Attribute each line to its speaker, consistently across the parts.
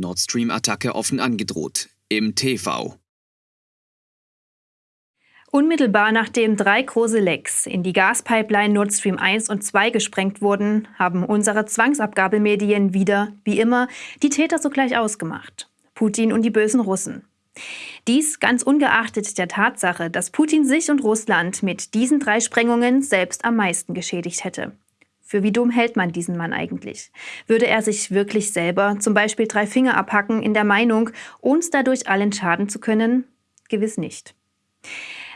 Speaker 1: Nord Stream-Attacke offen angedroht. Im TV.
Speaker 2: Unmittelbar nachdem drei große Lecks in die Gaspipeline Nord Stream 1 und 2 gesprengt wurden, haben unsere Zwangsabgabemedien wieder, wie immer, die Täter sogleich ausgemacht. Putin und die bösen Russen. Dies ganz ungeachtet der Tatsache, dass Putin sich und Russland mit diesen drei Sprengungen selbst am meisten geschädigt hätte. Für wie dumm hält man diesen Mann eigentlich? Würde er sich wirklich selber zum Beispiel drei Finger abhacken in der Meinung, uns dadurch allen schaden zu können? Gewiss nicht.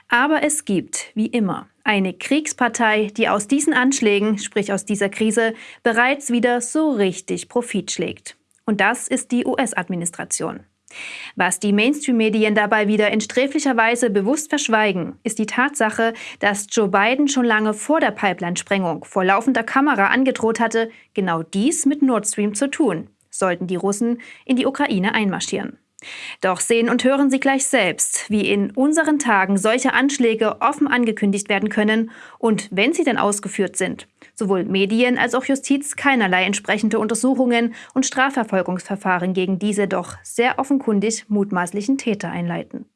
Speaker 2: Aber es gibt, wie immer, eine Kriegspartei, die aus diesen Anschlägen, sprich aus dieser Krise, bereits wieder so richtig Profit schlägt. Und das ist die US-Administration. Was die Mainstream-Medien dabei wieder in sträflicher Weise bewusst verschweigen, ist die Tatsache, dass Joe Biden schon lange vor der Pipeline-Sprengung vor laufender Kamera angedroht hatte, genau dies mit Nord Stream zu tun, sollten die Russen in die Ukraine einmarschieren. Doch sehen und hören Sie gleich selbst, wie in unseren Tagen solche Anschläge offen angekündigt werden können und, wenn sie denn ausgeführt sind, sowohl Medien als auch Justiz keinerlei entsprechende Untersuchungen und Strafverfolgungsverfahren gegen diese doch sehr offenkundig mutmaßlichen Täter einleiten.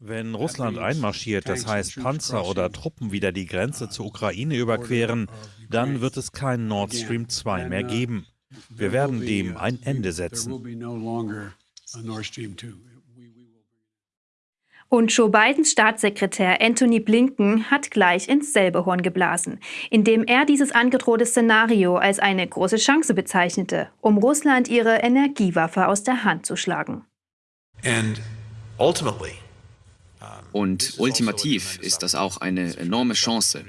Speaker 3: Wenn Russland einmarschiert, das heißt Panzer oder Truppen wieder die Grenze zur Ukraine überqueren, dann wird es kein Nord Stream 2 mehr geben. Wir werden dem ein Ende setzen.
Speaker 2: Und Joe Bidens Staatssekretär Anthony Blinken hat gleich ins selbe Horn geblasen, indem er dieses angedrohte Szenario als eine große Chance bezeichnete, um Russland ihre Energiewaffe aus der Hand zu schlagen.
Speaker 1: Und ultimativ ist das auch eine enorme Chance.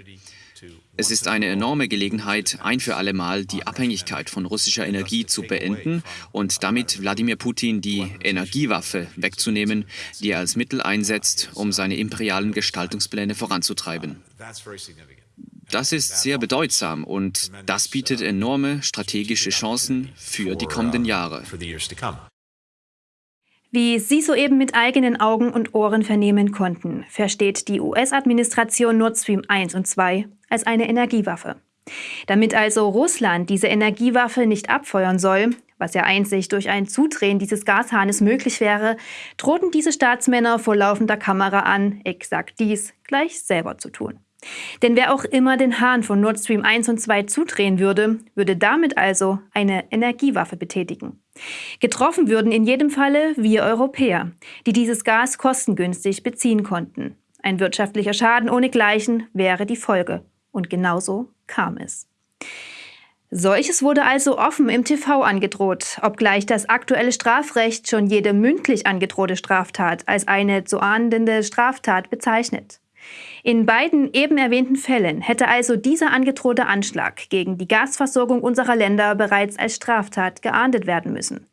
Speaker 1: Es ist eine enorme Gelegenheit, ein für alle Mal die Abhängigkeit von russischer Energie zu beenden und damit Wladimir Putin die Energiewaffe wegzunehmen, die er als Mittel einsetzt, um seine imperialen Gestaltungspläne voranzutreiben. Das ist sehr bedeutsam und das bietet enorme strategische Chancen für die kommenden Jahre.
Speaker 2: Wie Sie soeben mit eigenen Augen und Ohren vernehmen konnten, versteht die US-Administration Nord Stream 1 und 2 als eine Energiewaffe. Damit also Russland diese Energiewaffe nicht abfeuern soll, was ja einzig durch ein Zudrehen dieses Gashahnes möglich wäre, drohten diese Staatsmänner vor laufender Kamera an, exakt dies gleich selber zu tun. Denn wer auch immer den Hahn von Nord Stream 1 und 2 zudrehen würde, würde damit also eine Energiewaffe betätigen. Getroffen würden in jedem Falle wir Europäer, die dieses Gas kostengünstig beziehen konnten. Ein wirtschaftlicher Schaden ohnegleichen wäre die Folge. Und genauso kam es. Solches wurde also offen im TV angedroht, obgleich das aktuelle Strafrecht schon jede mündlich angedrohte Straftat als eine zu ahndende Straftat bezeichnet. In beiden eben erwähnten Fällen hätte also dieser angedrohte Anschlag gegen die Gasversorgung unserer Länder bereits als Straftat geahndet werden müssen.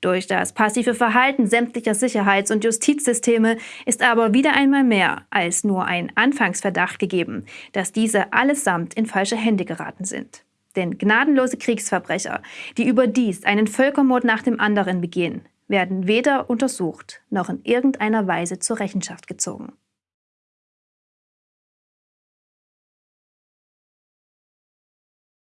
Speaker 2: Durch das passive Verhalten sämtlicher Sicherheits- und Justizsysteme ist aber wieder einmal mehr als nur ein Anfangsverdacht gegeben, dass diese allesamt in falsche Hände geraten sind. Denn gnadenlose Kriegsverbrecher, die überdies einen Völkermord nach dem anderen begehen, werden weder untersucht noch in irgendeiner Weise zur Rechenschaft gezogen.